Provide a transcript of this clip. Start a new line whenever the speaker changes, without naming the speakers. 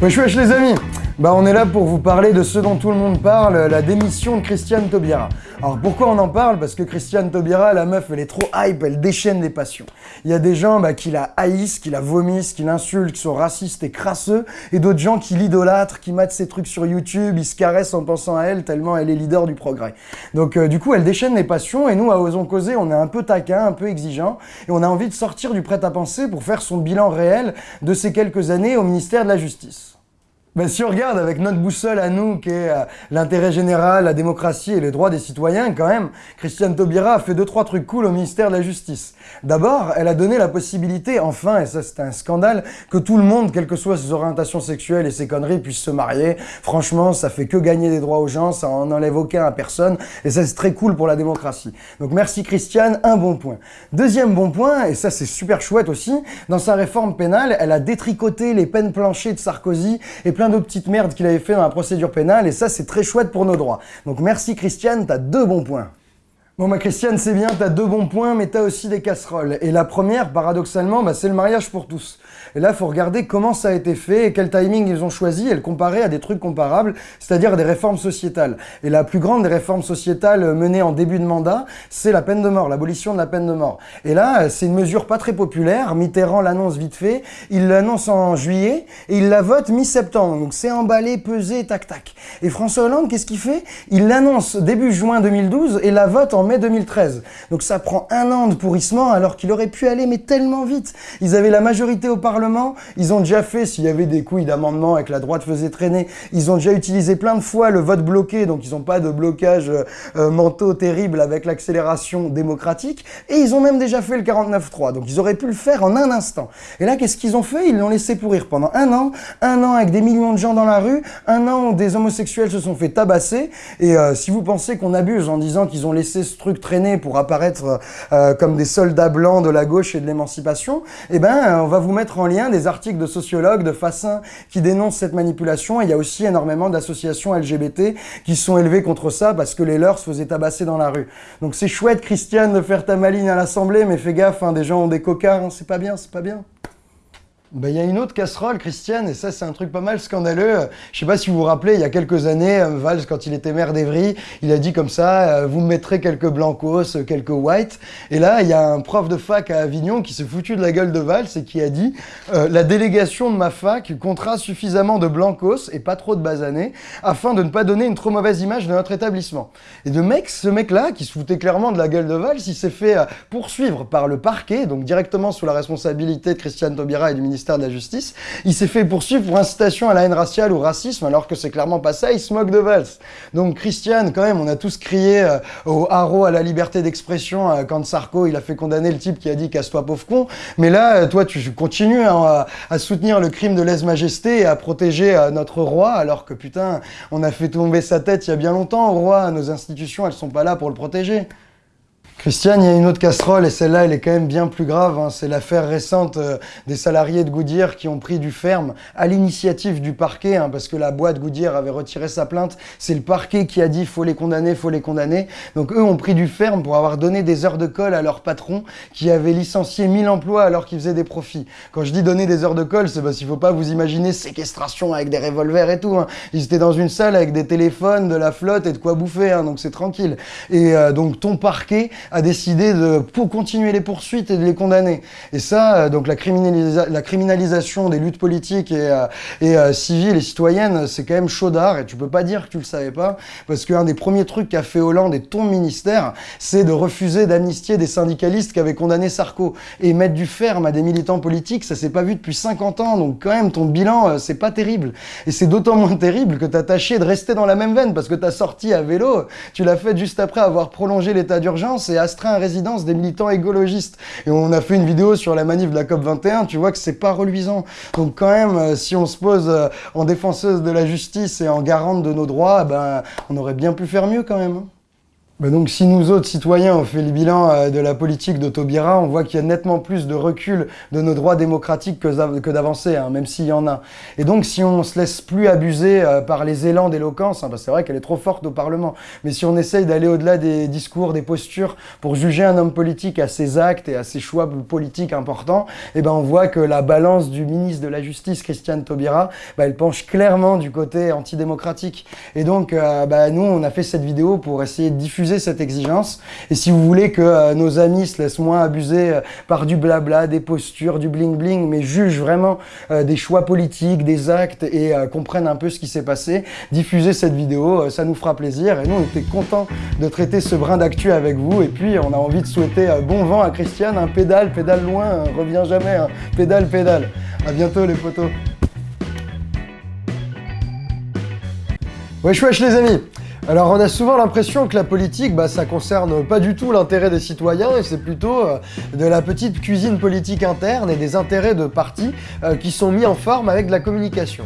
Wesh wesh les amis Bah on est là pour vous parler de ce dont tout le monde parle, la démission de Christiane Taubira. Alors pourquoi on en parle? Parce que Christiane Taubira, la meuf, elle est trop hype, elle déchaîne les passions. Il y a des gens bah, qui la haïssent, qui la vomissent, qui l'insultent, qui sont racistes et crasseux, et d'autres gens qui l'idolâtrent, qui matent ses trucs sur YouTube, ils se caressent en pensant à elle tellement elle est leader du progrès. Donc euh, du coup, elle déchaîne les passions, et nous, à Osons Causer, on est un peu taquin, un peu exigeant, et on a envie de sortir du prêt-à-penser pour faire son bilan réel de ces quelques années au ministère de la Justice. Ben, si on regarde avec notre boussole à nous, qui est euh, l'intérêt général, la démocratie et les droits des citoyens, quand même, Christiane Taubira a fait deux, trois trucs cool au ministère de la Justice. D'abord, elle a donné la possibilité, enfin, et ça c'est un scandale, que tout le monde, quelles que soient ses orientations sexuelles et ses conneries, puisse se marier. Franchement, ça fait que gagner des droits aux gens, ça en enlève aucun à personne, et ça c'est très cool pour la démocratie. Donc merci Christiane, un bon point. Deuxième bon point, et ça c'est super chouette aussi, dans sa réforme pénale, elle a détricoté les peines planchées de Sarkozy et plein d'autres petites merdes qu'il avait fait dans la procédure pénale, et ça, c'est très chouette pour nos droits. Donc merci Christiane, t'as deux bons points. Bon ma Christiane, c'est bien, t'as deux bons points, mais t'as aussi des casseroles. Et la première, paradoxalement, bah, c'est le mariage pour tous. Et là, faut regarder comment ça a été fait et quel timing ils ont choisi et le comparer à des trucs comparables, c'est-à-dire des réformes sociétales. Et la plus grande des réformes sociétales menées en début de mandat, c'est la peine de mort, l'abolition de la peine de mort. Et là, c'est une mesure pas très populaire. Mitterrand l'annonce vite fait, il l'annonce en juillet et il la vote mi-septembre. Donc c'est emballé, pesé, tac tac. Et François Hollande, qu'est-ce qu'il fait? Il l'annonce début juin 2012 et la vote en mai 2013. Donc ça prend un an de pourrissement alors qu'il aurait pu aller mais tellement vite. Ils avaient la majorité au Parlement, ils ont déjà fait, s'il y avait des couilles d'amendement et que la droite faisait traîner, ils ont déjà utilisé plein de fois le vote bloqué, donc ils n'ont pas de blocage euh, euh, mentaux terrible avec l'accélération démocratique, et ils ont même déjà fait le 49-3, donc ils auraient pu le faire en un instant. Et là, qu'est-ce qu'ils ont fait? Ils l'ont laissé pourrir pendant un an, un an avec des millions de gens dans la rue, un an où des homosexuels se sont fait tabasser, et euh, si vous pensez qu'on abuse en disant qu'ils ont laissé ce truc traîner pour apparaître euh, comme des soldats blancs de la gauche et de l'émancipation, eh ben, on va vous mettre en lien des articles de sociologues, de Fassin, qui dénoncent cette manipulation. Et il y a aussi énormément d'associations LGBT qui sont élevées contre ça parce que les leurs se faisaient tabasser dans la rue. Donc c'est chouette, Christiane, de faire ta maligne à l'Assemblée, mais fais gaffe, hein, des gens ont des cocards, hein, c'est pas bien, c'est pas bien. Ben, il y a une autre casserole, Christiane, et ça, c'est un truc pas mal scandaleux. Je sais pas si vous vous rappelez, il y a quelques années, euh, Valls, quand il était maire d'Evry, il a dit comme ça, euh, vous me mettrez quelques blancos, quelques whites. Et là, il y a un prof de fac à Avignon qui s'est foutu de la gueule de Valls et qui a dit euh, la délégation de ma fac comptera suffisamment de blancos et pas trop de basanés afin de ne pas donner une trop mauvaise image de notre établissement. Et de mec, ce mec-là, qui se foutait clairement de la gueule de Valls, il s'est fait poursuivre par le parquet, donc directement sous la responsabilité de Christiane Taubira et du ministère de la Justice, il s'est fait poursuivre pour incitation à la haine raciale ou racisme, alors que c'est clairement pas ça, il se moque de Valls. Donc Christiane, quand même, on a tous crié euh, au haro à la liberté d'expression euh, quand Sarko, il a fait condamner le type qui a dit casse-toi pauvre con, mais là, euh, toi, tu continues hein, à, soutenir le crime de lèse-majesté et à protéger notre roi, alors que putain, on a fait tomber sa tête il y a bien longtemps au roi, nos institutions, elles sont pas là pour le protéger. Christiane, il y a une autre casserole et celle-là, elle est quand même bien plus grave. Hein. C'est l'affaire récente euh, des salariés de Goodyear qui ont pris du ferme à l'initiative du parquet, hein, parce que la boîte Goodyear avait retiré sa plainte. C'est le parquet qui a dit faut les condamner, faut les condamner. Donc eux ont pris du ferme pour avoir donné des heures de colle à leur patron qui avait licencié 1000 emplois alors qu'ils faisaient des profits. Quand je dis donner des heures de colle, c'est parce qu'il faut pas vous imaginer séquestration avec des revolvers et tout. Hein. Ils étaient dans une salle avec des téléphones, de la flotte et de quoi bouffer, hein, donc c'est tranquille. Et euh, donc ton parquet a décidé de pour continuer les poursuites et de les condamner. Et ça, euh, donc la, criminalisation des luttes politiques et, euh, et euh, civiles et citoyennes, c'est quand même chaudard et tu peux pas dire que tu le savais pas parce qu'un des premiers trucs qu'a fait Hollande et ton ministère, c'est de refuser d'amnistier des syndicalistes qui avaient condamné Sarko et mettre du ferme à des militants politiques, ça s'est pas vu depuis 50 ans, donc quand même ton bilan, c'est pas terrible. Et c'est d'autant moins terrible que t'as tâché de rester dans la même veine parce que ta sortie à vélo, tu l'as fait juste après avoir prolongé l'état d'urgence astreint à résidence des militants écologistes. Et on a fait une vidéo sur la manif de la COP21, tu vois que c'est pas reluisant. Donc quand même, euh, si on se pose euh, en défenseuse de la justice et en garante de nos droits, ben, on aurait bien pu faire mieux quand même. Bah donc si nous autres citoyens on fait le bilan euh, de la politique de Taubira, on voit qu'il y a nettement plus de recul de nos droits démocratiques que, d'avancées, hein, même s'il y en a. Et donc si on se laisse plus abuser euh, par les élans d'éloquence, hein, c'est vrai qu'elle est trop forte au Parlement, mais si on essaye d'aller au-delà des discours, des postures, pour juger un homme politique à ses actes et à ses choix politiques importants, eh ben on voit que la balance du ministre de la Justice, Christiane Taubira, bah, elle penche clairement du côté antidémocratique. Et donc euh, bah, nous on a fait cette vidéo pour essayer de diffuser cette exigence. Et si vous voulez que euh, nos amis se laissent moins abuser euh, par du blabla, des postures, du bling-bling, mais jugent vraiment euh, des choix politiques, des actes et comprennent un peu ce qui s'est passé, diffusez cette vidéo, ça nous fera plaisir. Et nous, on était contents de traiter ce brin d'actu avec vous. Et puis, on a envie de souhaiter bon vent à Christiane, un pédale, pédale loin, revient jamais, hein. pédale, pédale. À bientôt les potos. Wesh wesh les amis alors on a souvent l'impression que la politique, bah, ça concerne pas du tout l'intérêt des citoyens et c'est plutôt euh, de la petite cuisine politique interne et des intérêts de partis euh, qui sont mis en forme avec de la communication.